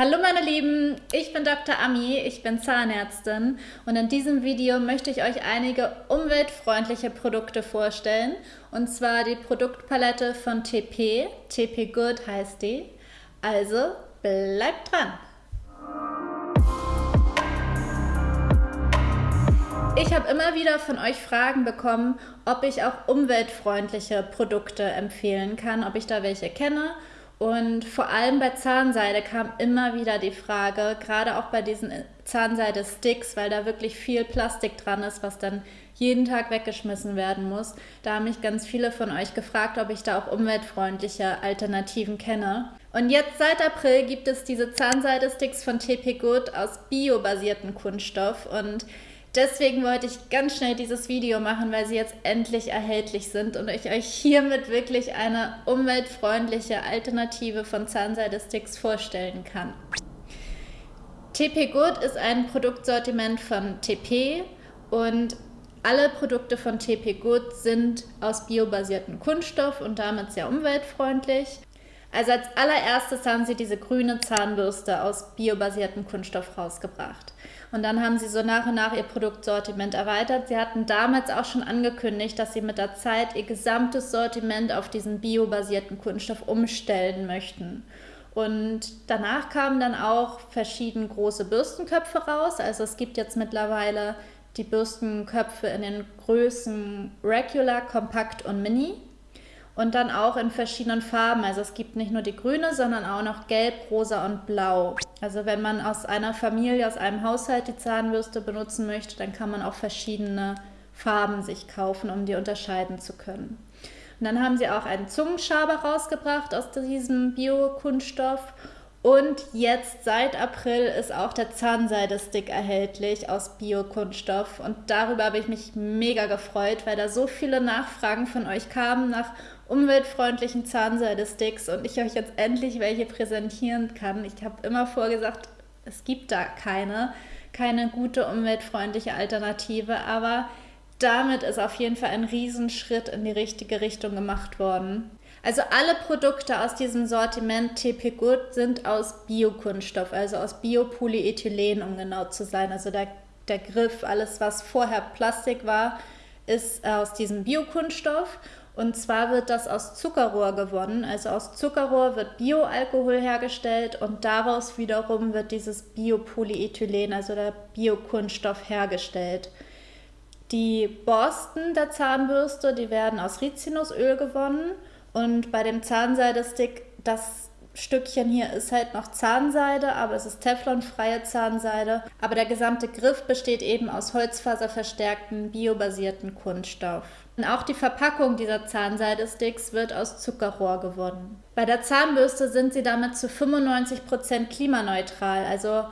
Hallo meine Lieben, ich bin Dr. Ami, ich bin Zahnärztin und in diesem Video möchte ich euch einige umweltfreundliche Produkte vorstellen und zwar die Produktpalette von TP, TP Good heißt die. Also bleibt dran! Ich habe immer wieder von euch Fragen bekommen, ob ich auch umweltfreundliche Produkte empfehlen kann, ob ich da welche kenne und vor allem bei Zahnseide kam immer wieder die Frage, gerade auch bei diesen Zahnseide-Sticks, weil da wirklich viel Plastik dran ist, was dann jeden Tag weggeschmissen werden muss. Da haben mich ganz viele von euch gefragt, ob ich da auch umweltfreundliche Alternativen kenne. Und jetzt seit April gibt es diese Zahnseide-Sticks von TP Good aus biobasierten Kunststoff und Deswegen wollte ich ganz schnell dieses Video machen, weil sie jetzt endlich erhältlich sind und ich euch hiermit wirklich eine umweltfreundliche Alternative von Zahnseide-Sticks vorstellen kann. TP Good ist ein Produktsortiment von TP und alle Produkte von TP Good sind aus biobasiertem Kunststoff und damit sehr umweltfreundlich. Also als allererstes haben sie diese grüne Zahnbürste aus biobasiertem Kunststoff rausgebracht. Und dann haben sie so nach und nach ihr Produktsortiment erweitert. Sie hatten damals auch schon angekündigt, dass sie mit der Zeit ihr gesamtes Sortiment auf diesen biobasierten Kunststoff umstellen möchten. Und danach kamen dann auch verschiedene große Bürstenköpfe raus. Also es gibt jetzt mittlerweile die Bürstenköpfe in den Größen Regular, Kompakt und Mini. Und dann auch in verschiedenen Farben. Also es gibt nicht nur die grüne, sondern auch noch gelb, rosa und blau. Also wenn man aus einer Familie, aus einem Haushalt die Zahnbürste benutzen möchte, dann kann man auch verschiedene Farben sich kaufen, um die unterscheiden zu können. Und dann haben sie auch einen Zungenschaber rausgebracht aus diesem Bio-Kunststoff und jetzt seit April ist auch der Zahnseide-Stick erhältlich aus Biokunststoff. Und darüber habe ich mich mega gefreut, weil da so viele Nachfragen von euch kamen nach umweltfreundlichen Zahnseide-Sticks und ich euch jetzt endlich welche präsentieren kann. Ich habe immer vorgesagt, es gibt da keine, keine gute umweltfreundliche Alternative, aber damit ist auf jeden Fall ein Riesenschritt in die richtige Richtung gemacht worden. Also alle Produkte aus diesem Sortiment TP Good sind aus Biokunststoff, also aus Biopolyethylen, um genau zu sein. Also der, der Griff, alles was vorher Plastik war, ist aus diesem Biokunststoff. Und zwar wird das aus Zuckerrohr gewonnen. Also aus Zuckerrohr wird Bioalkohol hergestellt und daraus wiederum wird dieses Biopolyethylen, also der Biokunststoff, hergestellt. Die Borsten der Zahnbürste, die werden aus Rizinusöl gewonnen und bei dem Zahnseidestick, das Stückchen hier ist halt noch Zahnseide, aber es ist teflonfreie Zahnseide. Aber der gesamte Griff besteht eben aus holzfaserverstärkten, biobasierten Kunststoff. Und auch die Verpackung dieser Zahnseidesticks wird aus Zuckerrohr gewonnen. Bei der Zahnbürste sind sie damit zu 95% klimaneutral, also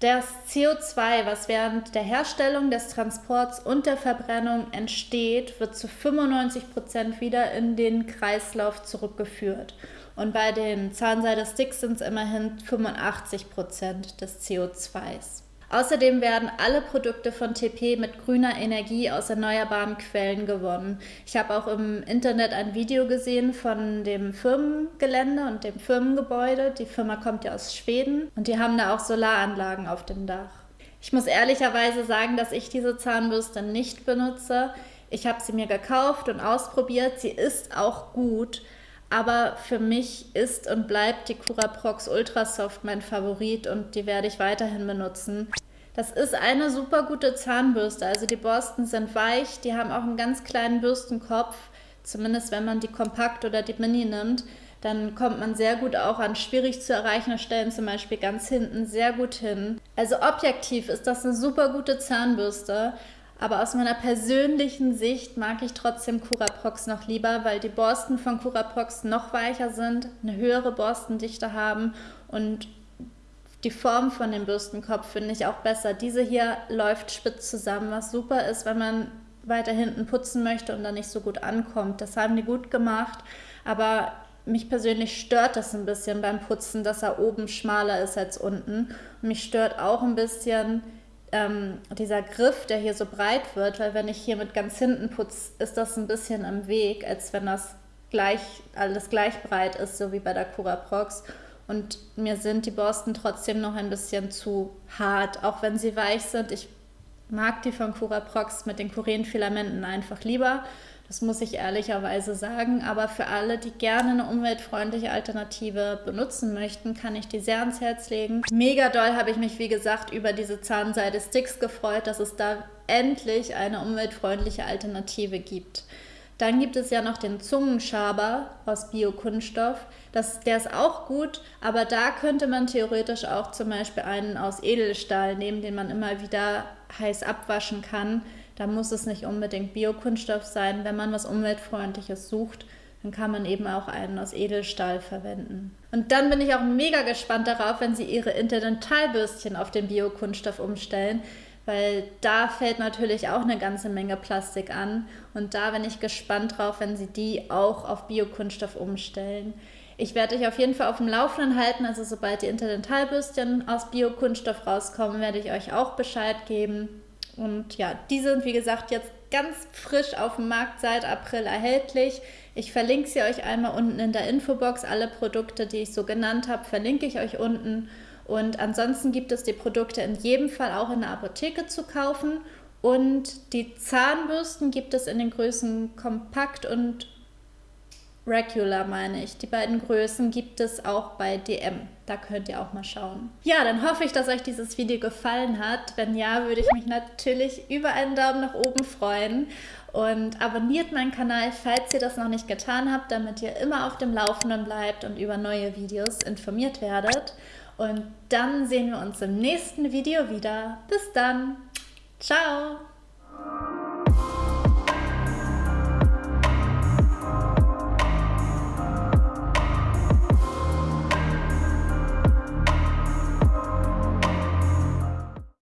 das CO2, was während der Herstellung, des Transports und der Verbrennung entsteht, wird zu 95 Prozent wieder in den Kreislauf zurückgeführt. Und bei den Zahnseide-Sticks sind es immerhin 85 Prozent des CO2s. Außerdem werden alle Produkte von TP mit grüner Energie aus erneuerbaren Quellen gewonnen. Ich habe auch im Internet ein Video gesehen von dem Firmengelände und dem Firmengebäude. Die Firma kommt ja aus Schweden und die haben da auch Solaranlagen auf dem Dach. Ich muss ehrlicherweise sagen, dass ich diese Zahnbürste nicht benutze. Ich habe sie mir gekauft und ausprobiert. Sie ist auch gut, aber für mich ist und bleibt die Curaprox Ultrasoft mein Favorit und die werde ich weiterhin benutzen. Das ist eine super gute Zahnbürste. Also die Borsten sind weich, die haben auch einen ganz kleinen Bürstenkopf. Zumindest wenn man die Kompakt oder die Mini nimmt, dann kommt man sehr gut auch an schwierig zu erreichende Stellen, zum Beispiel ganz hinten, sehr gut hin. Also objektiv ist das eine super gute Zahnbürste. Aber aus meiner persönlichen Sicht mag ich trotzdem Curaprox noch lieber, weil die Borsten von Curaprox noch weicher sind, eine höhere Borstendichte haben und die Form von dem Bürstenkopf finde ich auch besser. Diese hier läuft spitz zusammen, was super ist, wenn man weiter hinten putzen möchte und dann nicht so gut ankommt. Das haben die gut gemacht, aber mich persönlich stört das ein bisschen beim Putzen, dass er oben schmaler ist als unten. Und mich stört auch ein bisschen ähm, dieser Griff, der hier so breit wird, weil wenn ich hier mit ganz hinten putze, ist das ein bisschen im Weg, als wenn das gleich, alles gleich breit ist, so wie bei der Cura Prox. Und mir sind die Borsten trotzdem noch ein bisschen zu hart, auch wenn sie weich sind. Ich mag die von Cura Prox mit den Kurenfilamenten einfach lieber. Das muss ich ehrlicherweise sagen. Aber für alle, die gerne eine umweltfreundliche Alternative benutzen möchten, kann ich die sehr ans Herz legen. Mega doll habe ich mich, wie gesagt, über diese Zahnseide-Sticks gefreut, dass es da endlich eine umweltfreundliche Alternative gibt. Dann gibt es ja noch den Zungenschaber aus Biokunststoff. Der ist auch gut, aber da könnte man theoretisch auch zum Beispiel einen aus Edelstahl nehmen, den man immer wieder heiß abwaschen kann. Da muss es nicht unbedingt Biokunststoff sein. Wenn man was Umweltfreundliches sucht, dann kann man eben auch einen aus Edelstahl verwenden. Und dann bin ich auch mega gespannt darauf, wenn Sie Ihre Interdentalbürstchen auf den Biokunststoff umstellen, weil da fällt natürlich auch eine ganze Menge Plastik an. Und da bin ich gespannt drauf, wenn sie die auch auf Biokunststoff umstellen. Ich werde euch auf jeden Fall auf dem Laufenden halten. Also sobald die Interdentalbürstchen aus Biokunststoff rauskommen, werde ich euch auch Bescheid geben. Und ja, die sind wie gesagt jetzt ganz frisch auf dem Markt seit April erhältlich. Ich verlinke sie euch einmal unten in der Infobox. Alle Produkte, die ich so genannt habe, verlinke ich euch unten. Und ansonsten gibt es die Produkte in jedem Fall auch in der Apotheke zu kaufen. Und die Zahnbürsten gibt es in den Größen Kompakt und Regular, meine ich. Die beiden Größen gibt es auch bei DM. Da könnt ihr auch mal schauen. Ja, dann hoffe ich, dass euch dieses Video gefallen hat. Wenn ja, würde ich mich natürlich über einen Daumen nach oben freuen. Und abonniert meinen Kanal, falls ihr das noch nicht getan habt, damit ihr immer auf dem Laufenden bleibt und über neue Videos informiert werdet. Und dann sehen wir uns im nächsten Video wieder. Bis dann. Ciao.